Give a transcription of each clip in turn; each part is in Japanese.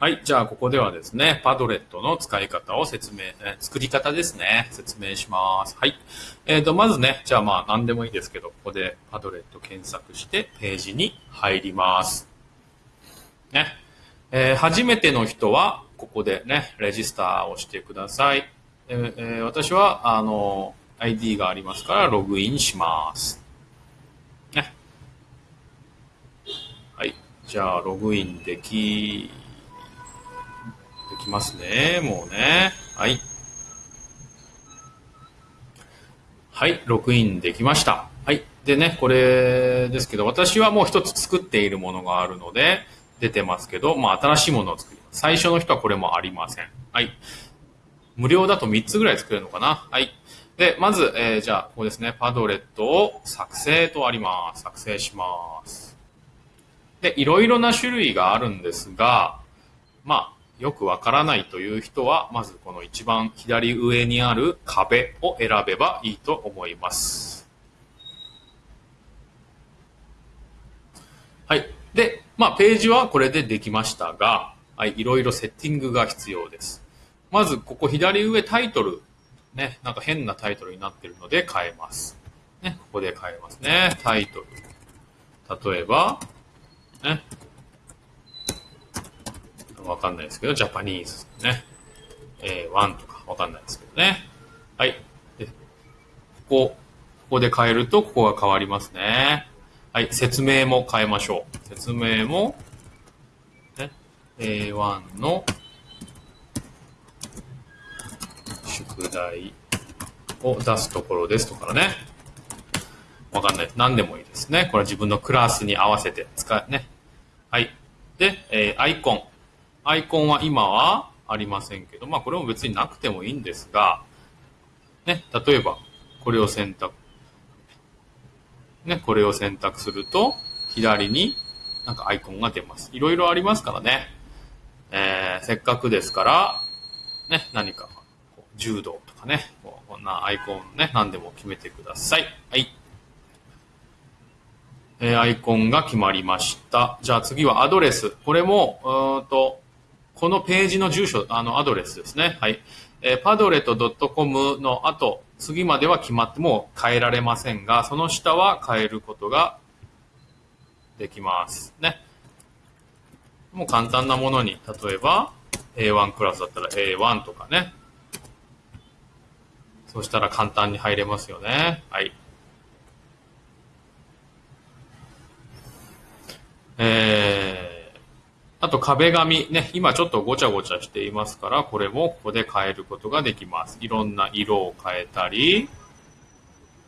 はい。じゃあ、ここではですね、パドレットの使い方を説明、え作り方ですね。説明します。はい。えっ、ー、と、まずね、じゃあまあ、何でもいいですけど、ここでパドレット検索して、ページに入ります。ね。えー、初めての人は、ここでね、レジスターをしてください。えー、えー、私は、あの、ID がありますから、ログインします。ね。はい。じゃあ、ログインできできますね。もうね。はい。はい、ログインできました。はい。でね、これですけど、私はもう一つ作っているものがあるので、出てますけど、まあ、新しいものを作ります。最初の人はこれもありません。はい。無料だと3つぐらい作れるのかなはい。で、まず、えー、じゃあ、ここですね、パドレットを作成とあります。作成します。で、いろいろな種類があるんですが、まあ、よくわからないという人は、まずこの一番左上にある壁を選べばいいと思います。はい。で、まあ、ページはこれでできましたが、はい、いろいろセッティングが必要です。まず、ここ左上タイトル。ね、なんか変なタイトルになってるので変えます。ね、ここで変えますね。タイトル。例えば、ね、わかんないですけど、ジャパニーズね。えー、1とかわかんないですけどね。はい。で、ここ、ここで変えると、ここが変わりますね。はい。説明も変えましょう。説明も、ね、A1 の宿題を出すところですとかね。わかんない。何でもいいですね。これは自分のクラスに合わせて使うね。はい。で、えー、アイコン。アイコンは今はありませんけど、まあこれも別になくてもいいんですが、ね、例えばこれを選択、ね、これを選択すると、左になんかアイコンが出ます。いろいろありますからね。えー、せっかくですから、ね、何か、柔道とかね、こんなアイコンね、何でも決めてください。はい。えー、アイコンが決まりました。じゃあ次はアドレス。これも、うんと、このページの住所、あの、アドレスですね。はい。えー、パドレット .com の後、次までは決まっても変えられませんが、その下は変えることができます。ね。もう簡単なものに、例えば A1 クラスだったら A1 とかね。そしたら簡単に入れますよね。はい。えーあと壁紙ね、今ちょっとごちゃごちゃしていますから、これもここで変えることができます。いろんな色を変えたり、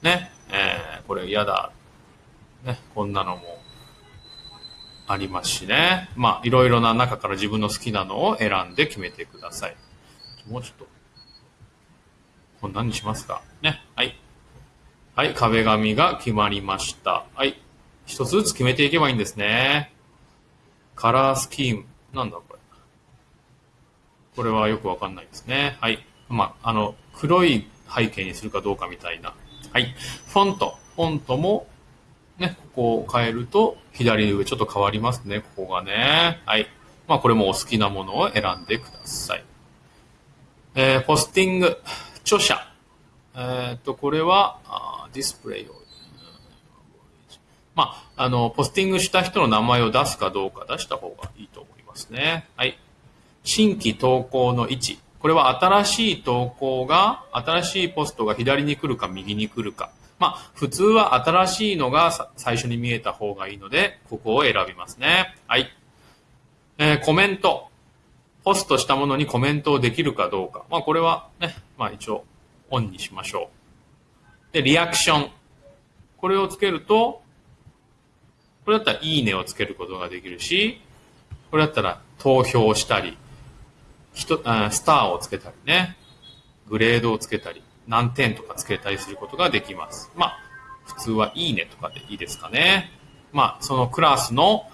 ね、えー、これ嫌だ。ね、こんなのもありますしね。まあ、いろいろな中から自分の好きなのを選んで決めてください。もうちょっと、こんなにしますか。ね、はい。はい、壁紙が決まりました。はい。一つずつ決めていけばいいんですね。カラースキーム。なんだこれ。これはよくわかんないですね。はい。まあ、あの、黒い背景にするかどうかみたいな。はい。フォント。フォントも、ね、ここを変えると、左上ちょっと変わりますね。ここがね。はい。まあ、これもお好きなものを選んでください。えー、ポスティング。著者。えっ、と、これは、ディスプレイをまあ、あの、ポスティングした人の名前を出すかどうか出した方がいいと思いますね。はい。新規投稿の位置。これは新しい投稿が、新しいポストが左に来るか右に来るか。まあ、普通は新しいのが最初に見えた方がいいので、ここを選びますね。はい。えー、コメント。ポストしたものにコメントをできるかどうか。まあ、これはね、まあ一応、オンにしましょう。で、リアクション。これをつけると、これだったらいいねをつけることができるし、これだったら投票したり、人あスターをつけたりね、グレードをつけたり、何点とかつけたりすることができます。まあ、普通はいいねとかでいいですかね。まあ、そのクラスの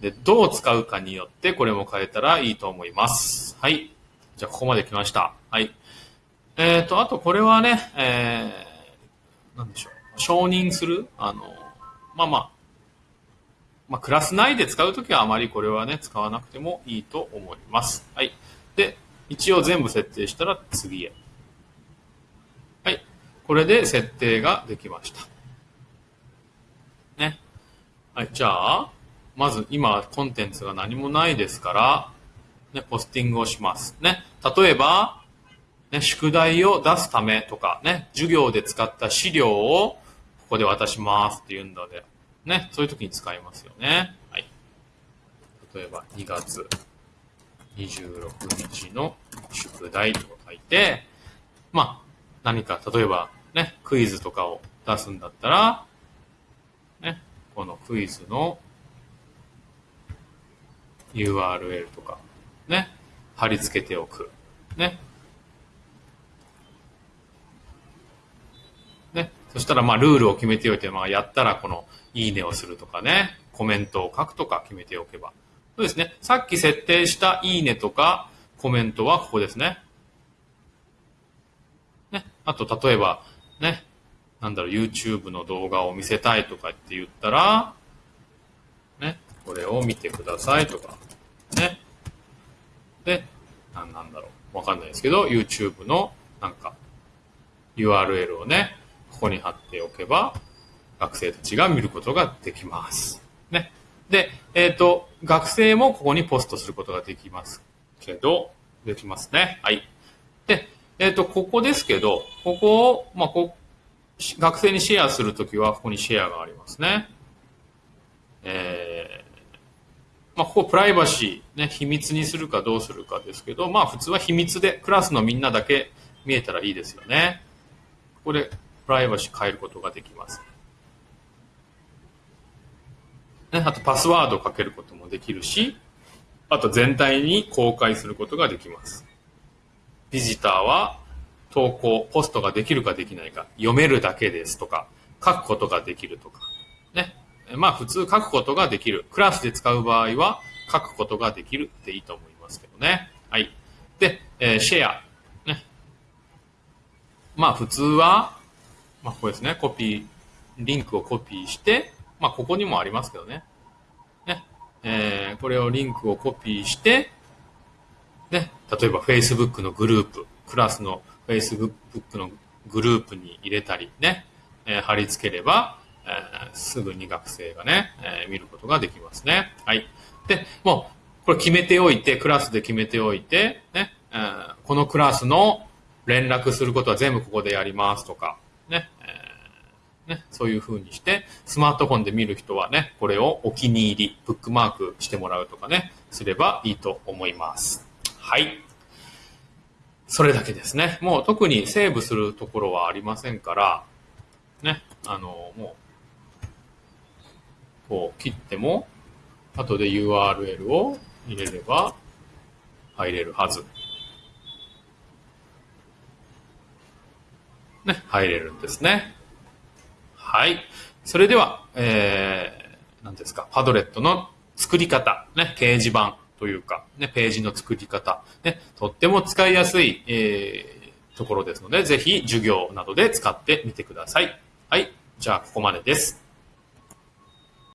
でどう使うかによってこれも変えたらいいと思います。はい。じゃあ、ここまで来ました。はい。えっ、ー、と、あとこれはね、えー、なんでしょう。承認する？あの、まあまあ、まあ、クラス内で使うときはあまりこれはね、使わなくてもいいと思います。はい。で、一応全部設定したら次へ。はい。これで設定ができました。ね。はい。じゃあ、まず今コンテンツが何もないですから、ね、ポスティングをします。ね。例えば、ね、宿題を出すためとか、ね、授業で使った資料をここで渡しますっていうんだで、ね、そういう時に使いますよね。はい。例えば、2月26日の宿題と書いて、まあ、何か、例えば、ね、クイズとかを出すんだったら、ね、このクイズの URL とか、ね、貼り付けておく。ね。ね。そしたら、まあ、ルールを決めておいて、まあ、やったら、この、いいねをするとかね、コメントを書くとか決めておけば。そうですね。さっき設定したいいねとかコメントはここですね。ね。あと、例えば、ね。なんだろう、YouTube の動画を見せたいとかって言ったら、ね。これを見てくださいとか、ね。で、なんなんだろう。わかんないですけど、YouTube のなんか URL をね、ここに貼っておけば、学生たちが見ることができます。ね。で、えっ、ー、と、学生もここにポストすることができますけど、できますね。はい。で、えっ、ー、と、ここですけど、ここを、まあ、こ学生にシェアするときは、ここにシェアがありますね。えー、まあ、ここプライバシー、ね、秘密にするかどうするかですけど、まあ、普通は秘密で、クラスのみんなだけ見えたらいいですよね。ここで、プライバシー変えることができます。ね、あとパスワードをかけることもできるし、あと全体に公開することができます。ビジターは投稿、ポストができるかできないか、読めるだけですとか、書くことができるとか、ね。まあ普通書くことができる。クラスで使う場合は書くことができるっていいと思いますけどね。はい。で、えー、シェア。ね。まあ普通は、まあここですね。コピー、リンクをコピーして、まあ、ここにもありますけどね。ね。えー、これをリンクをコピーして、ね。例えば Facebook のグループ、クラスの Facebook のグループに入れたりね、えー、貼り付ければ、えー、すぐに学生がね、えー、見ることができますね。はい。で、もう、これ決めておいて、クラスで決めておいて、ね、えー、このクラスの連絡することは全部ここでやりますとか、ね、えーね、そういう風にして、スマートフォンで見る人はね、これをお気に入り、ブックマークしてもらうとかね、すればいいと思います。はい。それだけですね。もう特にセーブするところはありませんから、ね、あの、もう、こう切っても、後で URL を入れれば入れるはず。ね、入れるんですね。はい。それでは、えー、何ですか、パドレットの作り方、ね、掲示板というか、ね、ページの作り方、ね、とっても使いやすい、えー、ところですので、ぜひ授業などで使ってみてください。はい。じゃあ、ここまでです。